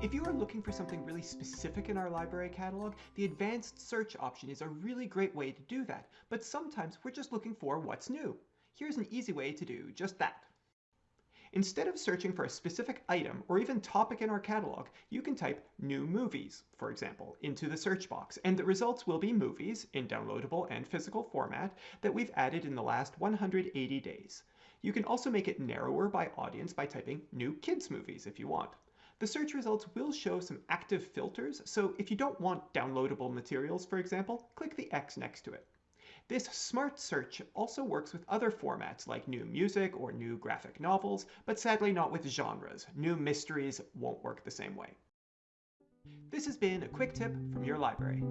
If you are looking for something really specific in our library catalog, the advanced search option is a really great way to do that, but sometimes we're just looking for what's new. Here's an easy way to do just that. Instead of searching for a specific item or even topic in our catalog, you can type new movies, for example, into the search box, and the results will be movies in downloadable and physical format that we've added in the last 180 days. You can also make it narrower by audience by typing new kids movies if you want. The search results will show some active filters, so if you don't want downloadable materials, for example, click the X next to it. This smart search also works with other formats like new music or new graphic novels, but sadly not with genres. New mysteries won't work the same way. This has been a quick tip from your library.